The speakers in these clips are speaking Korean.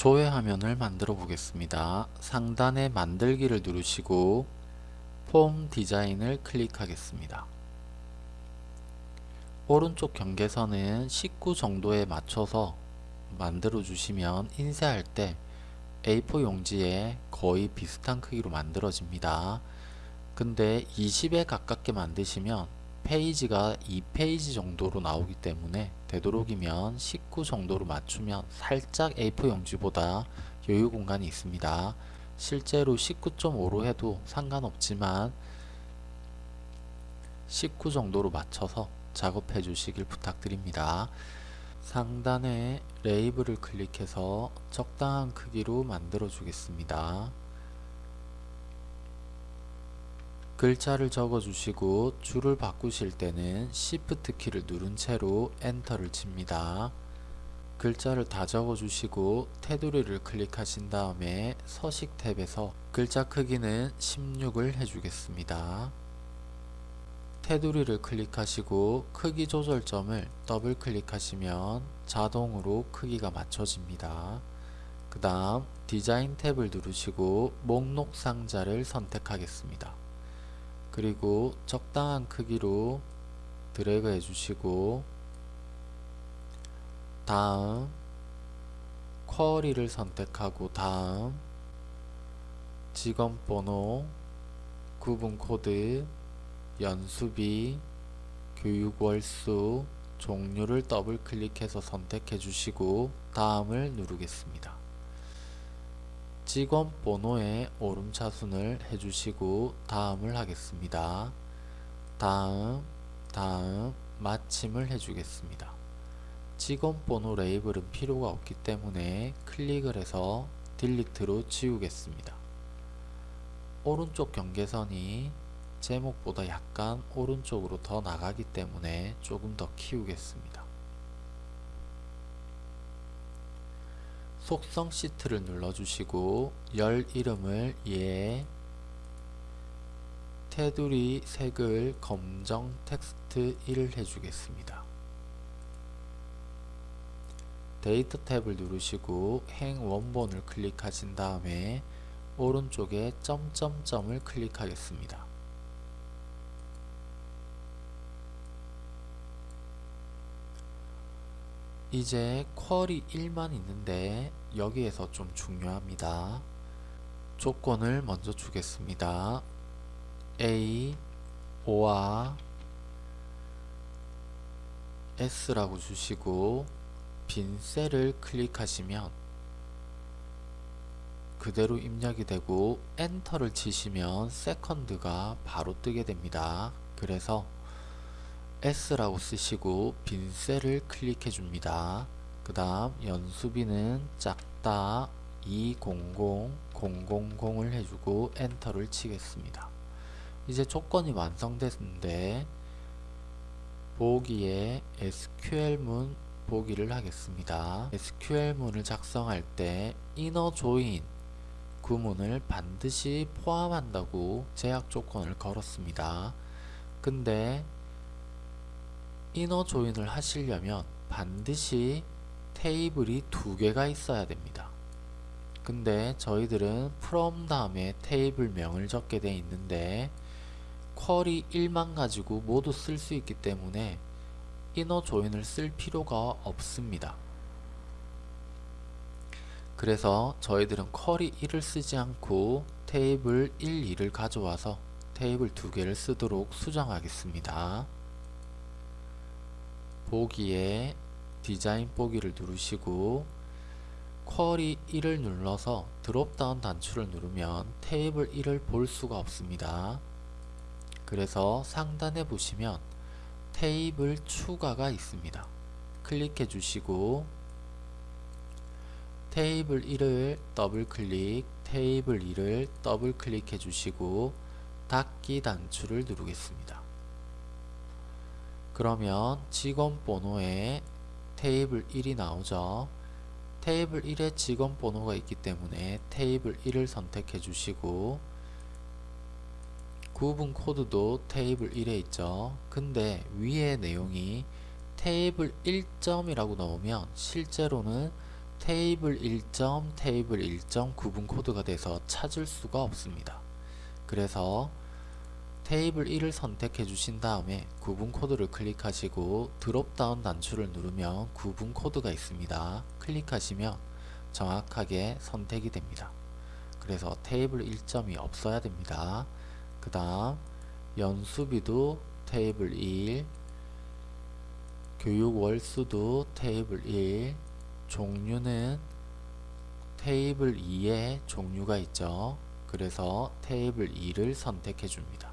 조회 화면을 만들어 보겠습니다. 상단에 만들기를 누르시고 폼 디자인을 클릭하겠습니다. 오른쪽 경계선은 19 정도에 맞춰서 만들어 주시면 인쇄할 때 A4 용지에 거의 비슷한 크기로 만들어집니다. 근데 20에 가깝게 만드시면 페이지가 2페이지 정도로 나오기 때문에 되도록이면 19 정도로 맞추면 살짝 A4 용지보다 여유 공간이 있습니다. 실제로 19.5로 해도 상관없지만 19 정도로 맞춰서 작업해 주시길 부탁드립니다. 상단에 레이블을 클릭해서 적당한 크기로 만들어 주겠습니다. 글자를 적어 주시고 줄을 바꾸실 때는 Shift 키를 누른 채로 엔터를 칩니다. 글자를 다 적어 주시고 테두리를 클릭하신 다음에 서식 탭에서 글자 크기는 16을 해주겠습니다. 테두리를 클릭하시고 크기 조절점을 더블 클릭하시면 자동으로 크기가 맞춰집니다. 그 다음 디자인 탭을 누르시고 목록 상자를 선택하겠습니다. 그리고 적당한 크기로 드래그 해주시고 다음 쿼리를 선택하고 다음 직원번호 구분코드 연수비 교육월수 종류를 더블 클릭해서 선택해 주시고 다음을 누르겠습니다. 직원 번호에 오름차순을 해주시고 다음을 하겠습니다. 다음, 다음, 마침을 해주겠습니다. 직원 번호 레이블은 필요가 없기 때문에 클릭을 해서 delete로 지우겠습니다. 오른쪽 경계선이 제목보다 약간 오른쪽으로 더 나가기 때문에 조금 더 키우겠습니다. 속성 시트를 눌러주시고 열 이름을 예 테두리 색을 검정 텍스트 1 해주겠습니다. 데이터 탭을 누르시고 행 원본을 클릭하신 다음에 오른쪽에 점점점을 클릭하겠습니다. 이제 쿼리 1만 있는데 여기에서 좀 중요합니다. 조건을 먼저 주겠습니다. A or S라고 주시고 빈 셀을 클릭하시면 그대로 입력이 되고 엔터를 치시면 세컨드가 바로 뜨게 됩니다. 그래서 S라고 쓰시고 빈 셀을 클릭해 줍니다. 그 다음 연수비는 작다 200000을 해주고 엔터를 치겠습니다. 이제 조건이 완성됐는데 보기에 SQL문 보기를 하겠습니다. SQL문을 작성할 때 inner join 구문을 반드시 포함한다고 제약 조건을 걸었습니다. 근데 이너 조인을 하시려면 반드시 테이블이 두 개가 있어야 됩니다. 근데 저희들은 from 다음에 테이블 명을 적게 되어 있는데 쿼리 1만 가지고 모두 쓸 수 있기 때문에 이너 조인을 쓸 필요가 없습니다. 그래서 저희들은 쿼리 1을 쓰지 않고 테이블 1, 2를 가져와서 테이블 두 개를 쓰도록 수정하겠습니다. 보기에 디자인 보기를 누르시고 query 1을 눌러서 dropdown 단추를 누르면 테이블 1을 볼 수가 없습니다. 그래서 상단에 보시면 테이블 추가가 있습니다. 클릭해 주시고 테이블 1을 더블 클릭, 테이블 2를 더블 클릭해 주시고 닫기 단추를 누르겠습니다. 그러면 직원 번호에 테이블 1이 나오죠. 테이블 1에 직원 번호가 있기 때문에 테이블 1을 선택해 주시고 구분 코드도 테이블 1에 있죠. 근데 위에 내용이 테이블 1점이라고 넣으면 실제로는 테이블 1점, 테이블 1점 구분 코드가 돼서 찾을 수가 없습니다. 그래서 테이블 1을 선택해 주신 다음에 구분 코드를 클릭하시고 dropdown 단추를 누르면 구분 코드가 있습니다. 클릭하시면 정확하게 선택이 됩니다. 그래서 테이블 1점이 없어야 됩니다. 그 다음 연수비도 테이블 1 교육 월수도 테이블 1 종류는 테이블 2에 종류가 있죠. 그래서 테이블 2를 선택해 줍니다.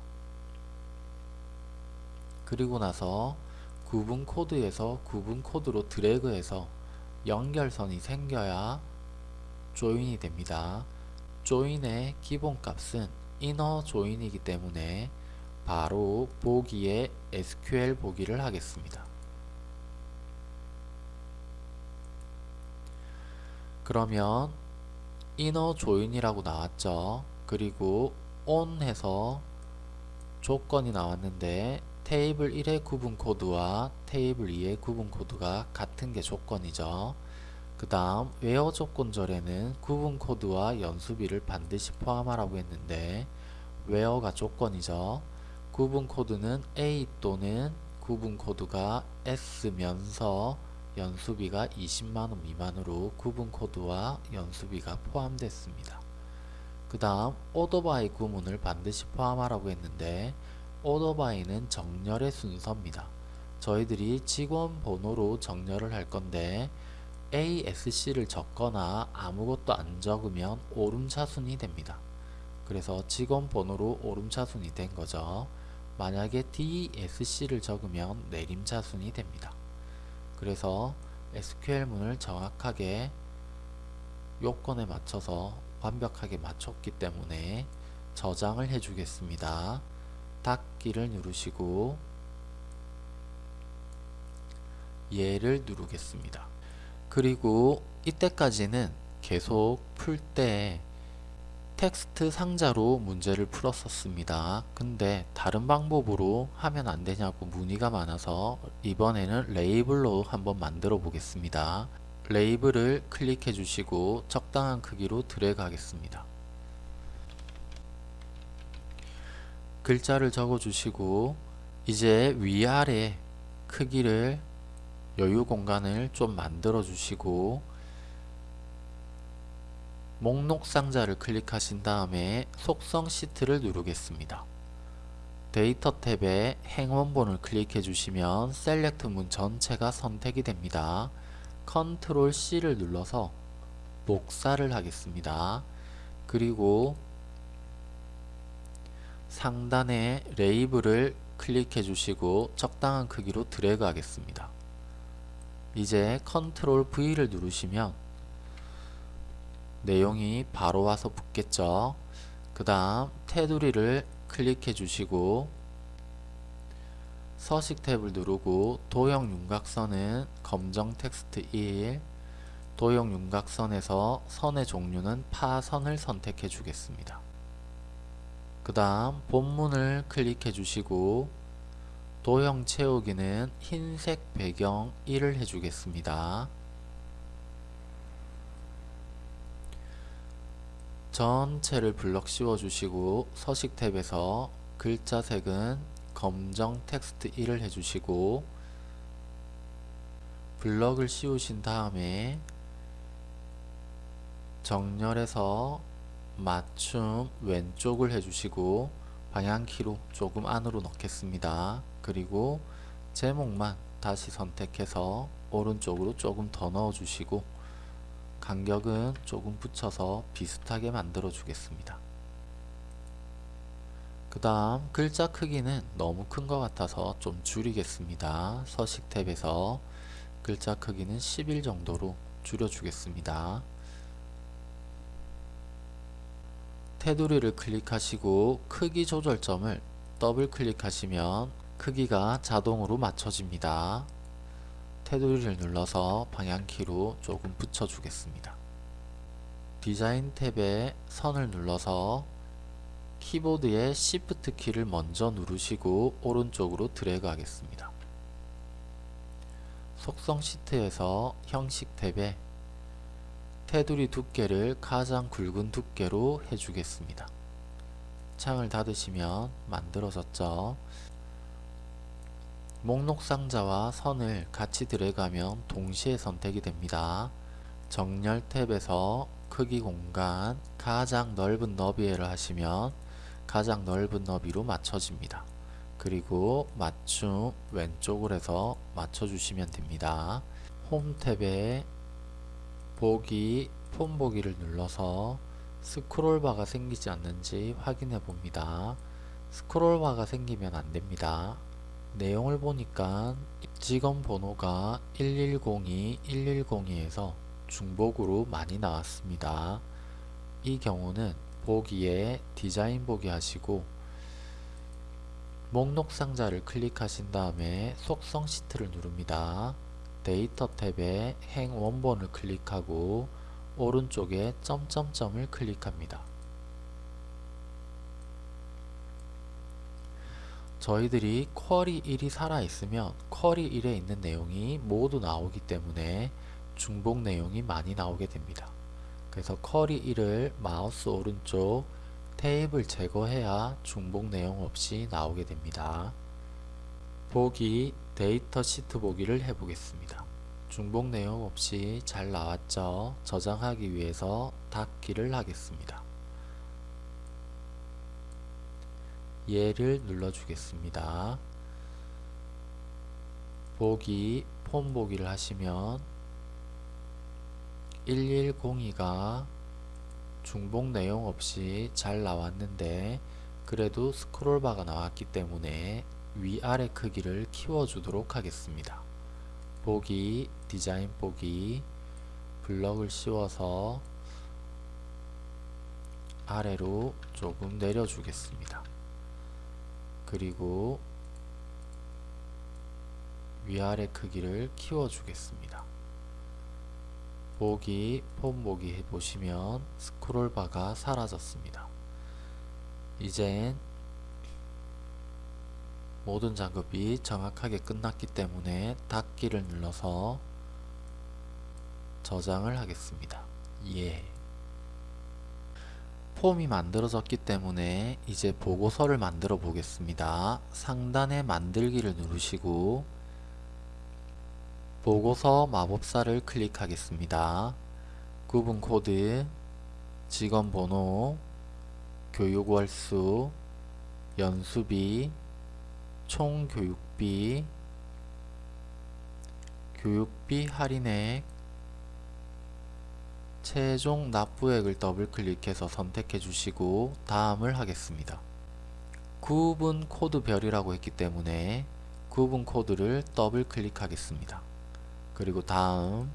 그리고 나서 구분 코드에서 구분 코드로 드래그해서 연결선이 생겨야 조인이 됩니다. 조인의 기본값은 이너 조인이기 때문에 바로 보기에 SQL 보기를 하겠습니다. 그러면 inner join이라고 나왔죠. 그리고 on 해서 조건이 나왔는데 테이블 1의 구분 코드와 테이블 2의 구분 코드가 같은 게 조건이죠. 그 다음 웨어 조건절에는 구분 코드와 연수비를 반드시 포함하라고 했는데 웨어가 조건이죠. 구분 코드는 A 또는 구분 코드가 S면서 연수비가 20만원 미만으로 구분 코드와 연수비가 포함됐습니다. 그 다음 오더바이 구문을 반드시 포함하라고 했는데 오더바이는 정렬의 순서입니다. 저희들이 직원 번호로 정렬을 할 건데 ASC를 적거나 아무것도 안 적으면 오름차순이 됩니다. 그래서 직원 번호로 오름차순이 된 거죠. 만약에 DSC를 적으면 내림차순이 됩니다. 그래서 SQL문을 정확하게 요건에 맞춰서 완벽하게 맞췄기 때문에 저장을 해 주겠습니다. 닫기를 누르시고 얘를 누르겠습니다. 그리고 이때까지는 계속 풀 때 텍스트 상자로 문제를 풀었었습니다. 근데 다른 방법으로 하면 안 되냐고 문의가 많아서 이번에는 레이블로 한번 만들어 보겠습니다. 레이블을 클릭해 주시고 적당한 크기로 드래그 하겠습니다. 글자를 적어 주시고 이제 위아래 크기를 여유 공간을 좀 만들어 주시고 목록 상자를 클릭하신 다음에 속성 시트를 누르겠습니다. 데이터 탭에 행 원본을 클릭해 주시면 SELECT 문 전체가 선택이 됩니다. 컨트롤 C를 눌러서 복사를 하겠습니다. 그리고 상단에 레이블을 클릭해 주시고 적당한 크기로 드래그 하겠습니다. 이제 컨트롤 V를 누르시면 내용이 바로 와서 붙겠죠. 그 다음 테두리를 클릭해 주시고 서식 탭을 누르고 도형 윤곽선은 검정 텍스트 1 도형 윤곽선에서 선의 종류는 파선을 선택해 주겠습니다. 그 다음 본문을 클릭해 주시고 도형 채우기는 흰색 배경 1을 해주겠습니다. 전체를 블럭 씌워 주시고 서식 탭에서 글자 색은 검정 텍스트 1을 해주시고 블럭을 씌우신 다음에 정렬해서 맞춤 왼쪽을 해주시고 방향키로 조금 안으로 넣겠습니다. 그리고 제목만 다시 선택해서 오른쪽으로 조금 더 넣어주시고 간격은 조금 붙여서 비슷하게 만들어 주겠습니다. 그 다음 글자 크기는 너무 큰 것 같아서 좀 줄이겠습니다. 서식 탭에서 글자 크기는 11 정도로 줄여주겠습니다. 테두리를 클릭하시고 크기 조절점을 더블 클릭하시면 크기가 자동으로 맞춰집니다. 테두리를 눌러서 방향키로 조금 붙여주겠습니다. 디자인 탭에 선을 눌러서 키보드의 Shift 키를 먼저 누르시고 오른쪽으로 드래그 하겠습니다. 속성 시트에서 형식 탭에 테두리 두께를 가장 굵은 두께로 해주겠습니다. 창을 닫으시면 만들어졌죠. 목록 상자와 선을 같이 들어가면 동시에 선택이 됩니다. 정렬 탭에서 크기 공간 가장 넓은 너비를 하시면 가장 넓은 너비로 맞춰집니다. 그리고 맞춤 왼쪽으로 해서 맞춰주시면 됩니다. 홈 탭에 보기 폼 보기를 눌러서 스크롤바가 생기지 않는지 확인해 봅니다. 스크롤바가 생기면 안됩니다. 내용을 보니까 직원 번호가 110이 110이에서 중복으로 많이 나왔습니다. 이 경우는 보기에 디자인 보기 하시고 목록 상자를 클릭하신 다음에 속성 시트를 누릅니다. 데이터 탭에 행 원본을 클릭하고 오른쪽에 점점점을 클릭합니다. 저희들이 쿼리 1이 살아있으면 쿼리 1에 있는 내용이 모두 나오기 때문에 중복 내용이 많이 나오게 됩니다. 그래서 쿼리 1을 마우스 오른쪽 테이블 제거해야 중복 내용 없이 나오게 됩니다. 보기 데이터 시트 보기를 해보겠습니다. 중복 내용 없이 잘 나왔죠? 저장하기 위해서 닫기를 하겠습니다. 얘를 눌러주겠습니다. 보기, 폼 보기를 하시면 1102가 중복 내용 없이 잘 나왔는데 그래도 스크롤바가 나왔기 때문에 위아래 크기를 키워주도록 하겠습니다. 보기, 디자인 보기, 블럭을 씌워서 아래로 조금 내려주겠습니다. 그리고 위아래 크기를 키워주겠습니다. 보기, 폼 보기 해보시면 스크롤바가 사라졌습니다. 이젠 모든 작업이 정확하게 끝났기 때문에 닫기를 눌러서 저장을 하겠습니다. 예. 폼이 만들어졌기 때문에 이제 보고서를 만들어 보겠습니다. 상단에 만들기를 누르시고 보고서 마법사를 클릭하겠습니다. 구분 코드, 직원 번호, 교육 월수, 연수비, 총 교육비, 교육비 할인액, 최종 납부액을 더블 클릭해서 선택해 주시고 다음을 하겠습니다. 구분 코드 별이라고 했기 때문에 구분 코드를 더블 클릭하겠습니다. 그리고 다음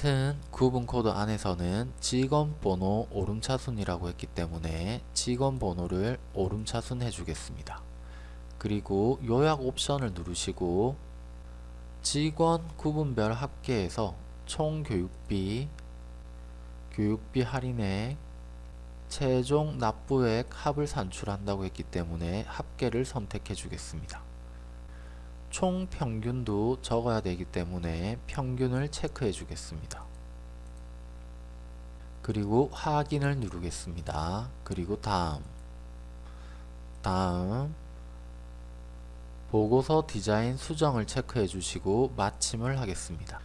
같은 구분 코드 안에서는 직원 번호 오름차순이라고 했기 때문에 직원 번호를 오름차순 해주겠습니다. 그리고 요약 옵션을 누르시고 직원 구분별 합계에서 총 교육비, 교육비 할인액, 최종 납부액 합을 산출한다고 했기 때문에 합계를 선택해 주겠습니다. 총 평균도 적어야 되기 때문에 평균을 체크해 주겠습니다. 그리고 확인을 누르겠습니다. 그리고 다음 다음 보고서 디자인 수정을 체크해 주시고 마침을 하겠습니다.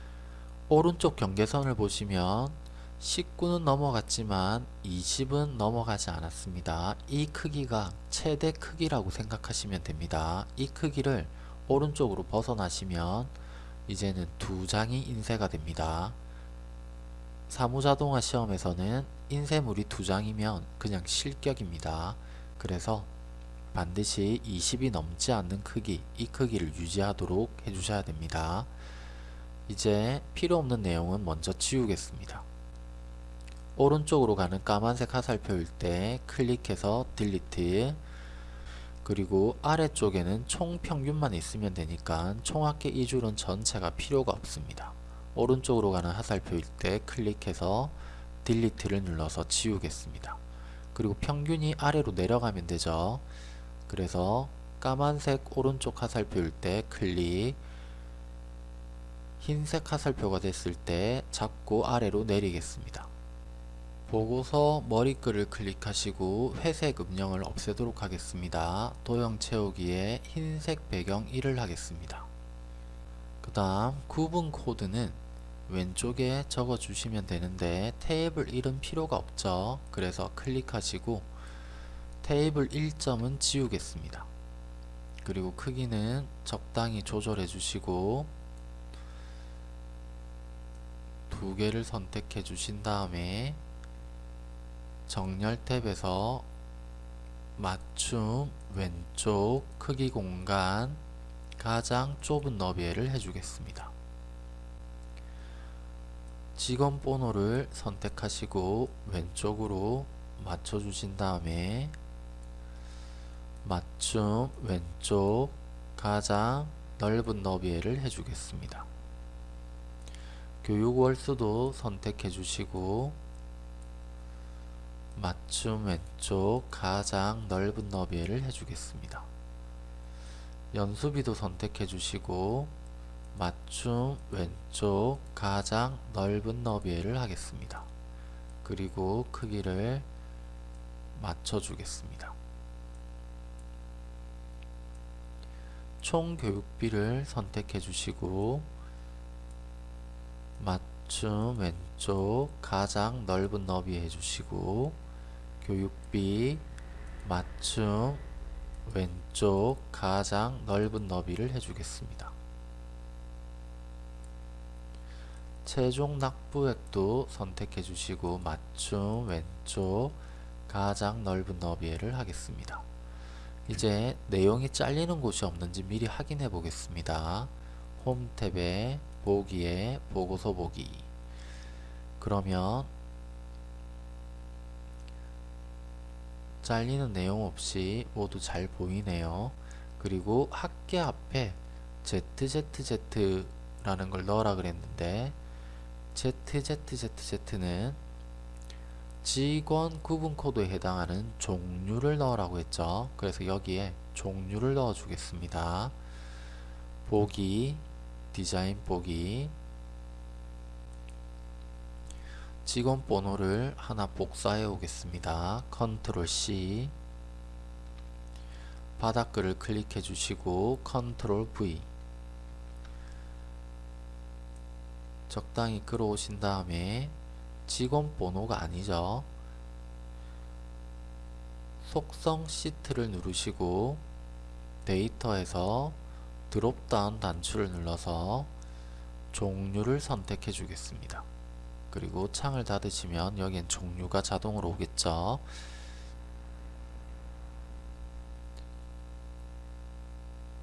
오른쪽 경계선을 보시면 19는 넘어갔지만 20은 넘어가지 않았습니다. 이 크기가 최대 크기라고 생각하시면 됩니다. 이 크기를 오른쪽으로 벗어나시면 이제는 두 장이 인쇄가 됩니다. 사무자동화 시험에서는 인쇄물이 두 장이면 그냥 실격입니다. 그래서 반드시 20이 넘지 않는 크기, 이 크기를 유지하도록 해주셔야 됩니다. 이제 필요 없는 내용은 먼저 지우겠습니다. 오른쪽으로 가는 까만색 화살표일 때 클릭해서 딜리트 그리고 아래쪽에는 총 평균만 있으면 되니까 총합계 이 줄은 전체가 필요가 없습니다. 오른쪽으로 가는 화살표일 때 클릭해서 딜리트를 눌러서 지우겠습니다. 그리고 평균이 아래로 내려가면 되죠. 그래서 까만색 오른쪽 화살표일 때 클릭 흰색 화살표가 됐을 때 잡고 아래로 내리겠습니다. 보고서 머리글을 클릭하시고 회색 음영을 없애도록 하겠습니다. 도형 채우기에 흰색 배경 1을 하겠습니다. 그 다음 구분 코드는 왼쪽에 적어 주시면 되는데 테이블 1은 필요가 없죠. 그래서 클릭하시고 테이블 1점은 지우겠습니다. 그리고 크기는 적당히 조절해 주시고 두 개를 선택해 주신 다음에 정렬 탭에서 맞춤 왼쪽 크기 공간 가장 좁은 너비를 해주겠습니다. 직원 번호를 선택하시고 왼쪽으로 맞춰주신 다음에 맞춤 왼쪽 가장 넓은 너비를 해주겠습니다. 교육 월수도 선택해 주시고 맞춤 왼쪽 가장 넓은 너비를 해주겠습니다. 연수비도 선택해 주시고 맞춤 왼쪽 가장 넓은 너비를 하겠습니다. 그리고 크기를 맞춰 주겠습니다. 총 교육비를 선택해 주시고 맞춤 왼쪽 가장 넓은 너비 해주시고 교육비 맞춤 왼쪽 가장 넓은 너비를 해주겠습니다. 최종 납부액도 선택해 주시고 맞춤 왼쪽 가장 넓은 너비를 하겠습니다. 이제 내용이 잘리는 곳이 없는지 미리 확인해 보겠습니다. 홈 탭에 보기에 보고서 보기 그러면 잘리는 내용 없이 모두 잘 보이네요. 그리고 학계 앞에 ZZZ라는 걸 넣으라 그랬는데 ZZZZ는 직원 구분 코드에 해당하는 종류를 넣으라고 했죠. 그래서 여기에 종류를 넣어 주겠습니다. 보기, 디자인 보기, 직원 번호를 하나 복사해 오겠습니다. 컨트롤 C 바닥글을 클릭해 주시고 컨트롤 V 적당히 끌어오신 다음에 직원 번호가 아니죠. 속성 시트를 누르시고 데이터에서 드롭다운 단추를 눌러서 종류를 선택해 주겠습니다. 그리고 창을 닫으시면 여기엔 종류가 자동으로 오겠죠.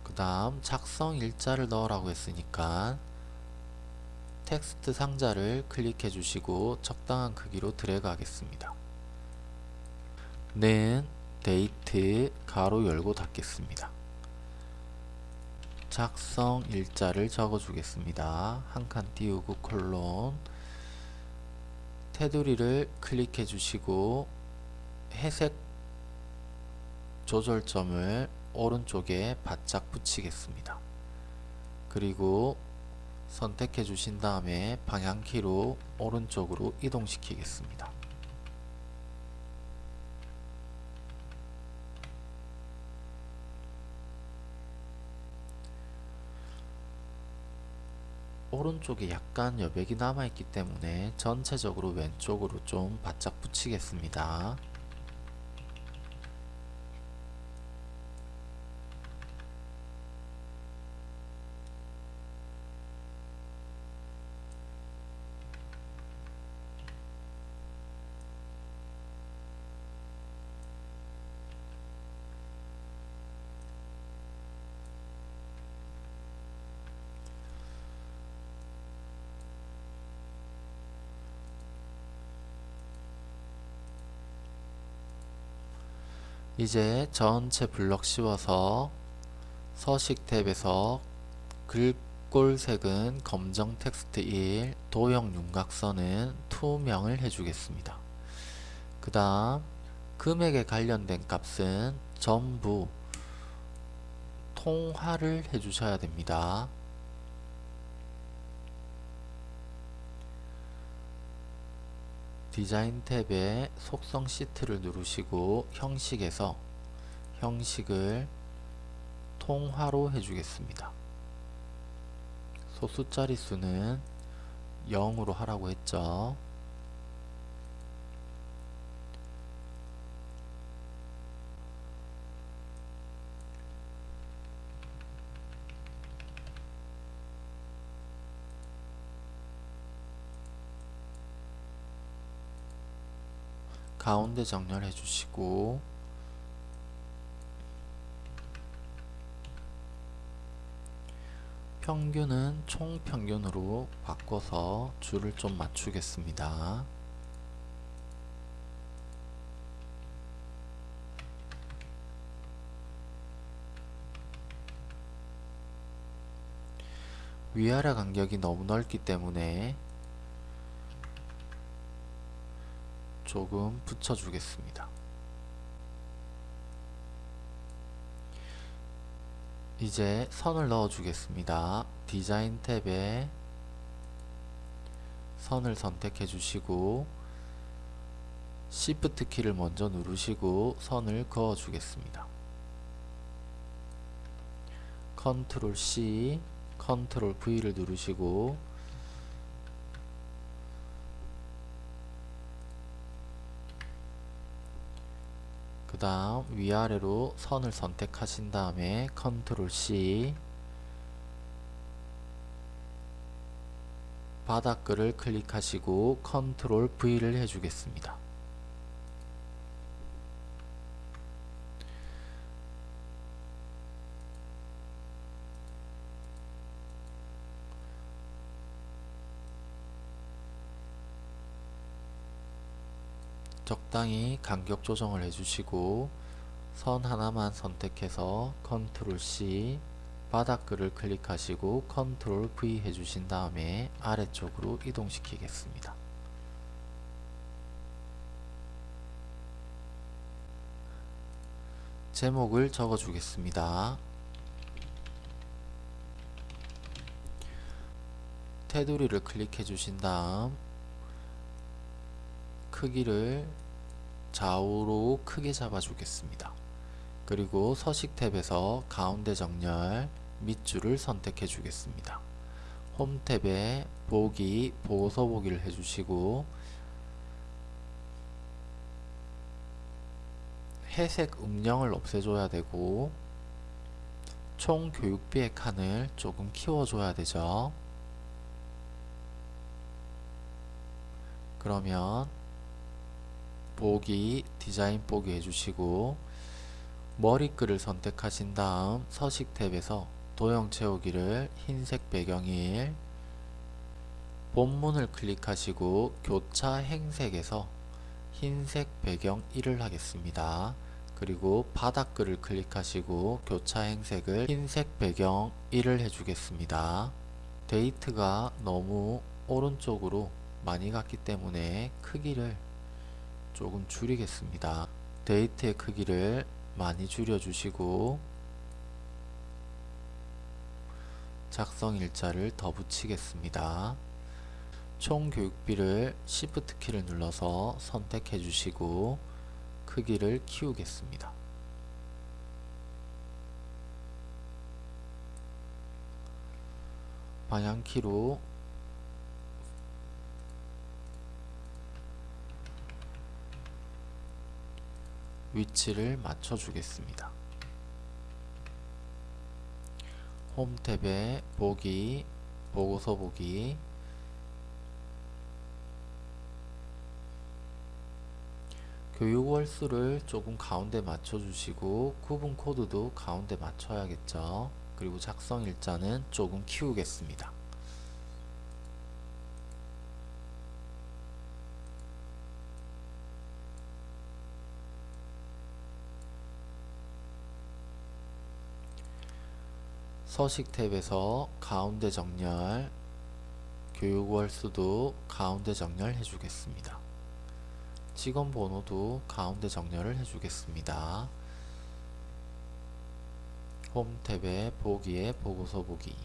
그 다음 작성 일자를 넣으라고 했으니까 텍스트 상자를 클릭해 주시고 적당한 크기로 드래그 하겠습니다. 는 데이트 가로 열고 닫겠습니다. 작성 일자를 적어 주겠습니다. 한 칸 띄우고 콜론 테두리를 클릭해 주시고 회색 조절점을 오른쪽에 바짝 붙이겠습니다. 그리고 선택해 주신 다음에 방향키로 오른쪽으로 이동시키겠습니다. 오른쪽에 약간 여백이 남아있기 때문에 전체적으로 왼쪽으로 좀 바짝 붙이겠습니다. 이제 전체 블럭 씌워서 서식 탭에서 글꼴색은 검정 텍스트 1, 도형 윤곽선은 투명을 해주겠습니다. 그 다음 금액에 관련된 값은 전부 통화를 해주셔야 됩니다. 디자인 탭에 속성 시트를 누르시고 형식에서 형식을 통화로 해주겠습니다. 소수 자릿수는 0으로 하라고 했죠. 가운데 정렬해 주시고 평균은 총평균으로 바꿔서 줄을 좀 맞추겠습니다. 위아래 간격이 너무 넓기 때문에 조금 붙여주겠습니다. 이제 선을 넣어 주겠습니다. 디자인 탭에 선을 선택해 주시고 Shift 키를 먼저 누르시고 선을 그어 주겠습니다. 컨트롤 C, 컨트롤 V를 누르시고 다음 위아래로 선을 선택하신 다음에 컨트롤 C 바닥글을 클릭하시고 컨트롤 V를 해주겠습니다. 적당히 간격 조정을 해주시고 선 하나만 선택해서 컨트롤 C 바닥글을 클릭하시고 컨트롤 V 해주신 다음에 아래쪽으로 이동시키겠습니다. 제목을 적어 주겠습니다. 테두리를 클릭해 주신 다음 크기를 좌우로 크게 잡아 주겠습니다. 그리고 서식 탭에서 가운데 정렬 밑줄을 선택해 주겠습니다. 홈 탭에 보기, 보고서 보기를 해주시고 회색 음영을 없애줘야 되고 총 교육비의 칸을 조금 키워줘야 되죠. 그러면 보기, 디자인 보기 해주시고 머리글을 선택하신 다음 서식 탭에서 도형 채우기를 흰색 배경 1 본문을 클릭하시고 교차 행색에서 흰색 배경 1을 하겠습니다. 그리고 바닥글을 클릭하시고 교차 행색을 흰색 배경 1을 해주겠습니다. 데이트가 너무 오른쪽으로 많이 갔기 때문에 크기를 조금 줄이겠습니다. 데이트의 크기를 많이 줄여주시고 작성 일자를 더 붙이겠습니다. 총 교육비를 Shift 키를 눌러서 선택해 주시고 크기를 키우겠습니다. 방향키로 위치를 맞춰 주겠습니다. 홈 탭에 보기, 보고서 보기 교육 월수를 조금 가운데 맞춰 주시고 구분 코드도 가운데 맞춰야겠죠. 그리고 작성 일자는 조금 키우겠습니다. 서식 탭에서 가운데 정렬 교육월 수도 가운데 정렬 해주겠습니다. 직원 번호도 가운데 정렬을 해주겠습니다. 홈 탭에 보기에 보고서 보기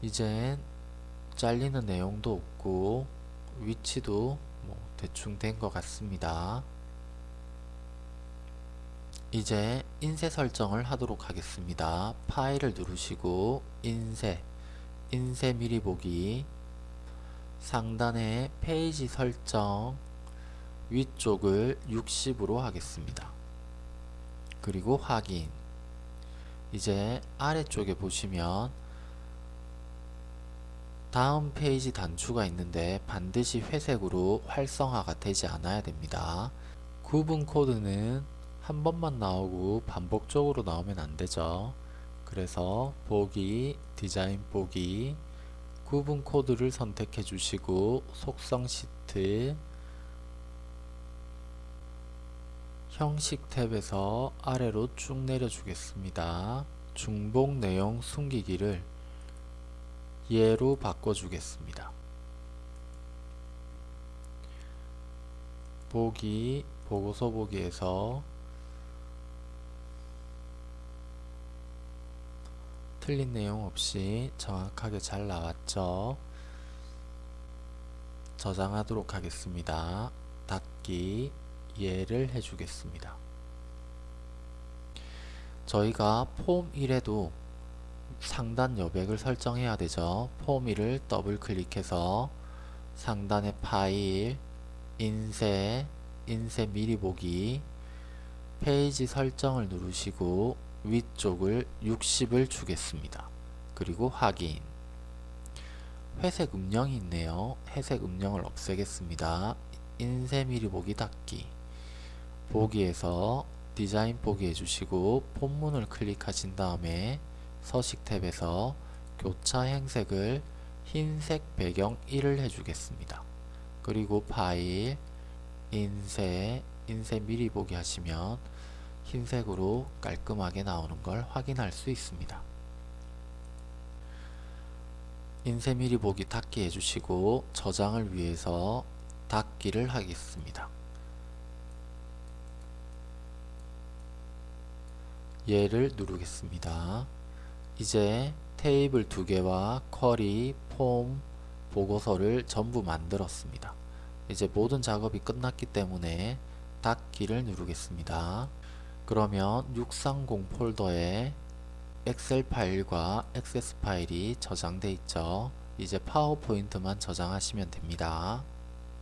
이젠 잘리는 내용도 없고 위치도 뭐 대충 된 것 같습니다. 이제 인쇄 설정을 하도록 하겠습니다. 파일을 누르시고 인쇄, 인쇄 미리 보기 상단에 페이지 설정 위쪽을 60으로 하겠습니다. 그리고 확인 이제 아래쪽에 보시면 다음 페이지 단추가 있는데 반드시 회색으로 활성화가 되지 않아야 됩니다. 구분 코드는 한 번만 나오고 반복적으로 나오면 안 되죠. 그래서 보기, 디자인 보기, 구분 코드를 선택해 주시고 속성 시트 형식 탭에서 아래로 쭉 내려 주겠습니다. 중복 내용 숨기기를 예로 바꿔 주겠습니다. 보기, 보고서 보기에서 틀린 내용 없이 정확하게 잘 나왔죠. 저장하도록 하겠습니다. 닫기 예를 해주겠습니다. 저희가 폼 1에도 상단 여백을 설정해야 되죠. 폼 1을 더블 클릭해서 상단의 파일, 인쇄, 인쇄 미리 보기, 페이지 설정을 누르시고 위쪽을 60을 주겠습니다. 그리고 확인 회색 음영이 있네요. 회색 음영을 없애겠습니다. 인쇄 미리 보기 닫기 보기에서 디자인 보기 해주시고 본문을 클릭하신 다음에 서식 탭에서 교차 행색을 흰색 배경 1을 해주겠습니다. 그리고 파일, 인쇄, 인쇄 미리 보기 하시면 흰색으로 깔끔하게 나오는 걸 확인할 수 있습니다. 인쇄 미리 보기 닫기 해주시고 저장을 위해서 닫기를 하겠습니다. 얘를 누르겠습니다. 이제 테이블 두 개와 쿼리, 폼, 보고서를 전부 만들었습니다. 이제 모든 작업이 끝났기 때문에 닫기를 누르겠습니다. 그러면 630 폴더에 엑셀 파일과 액세스 파일이 저장돼 있죠. 이제 파워포인트만 저장하시면 됩니다.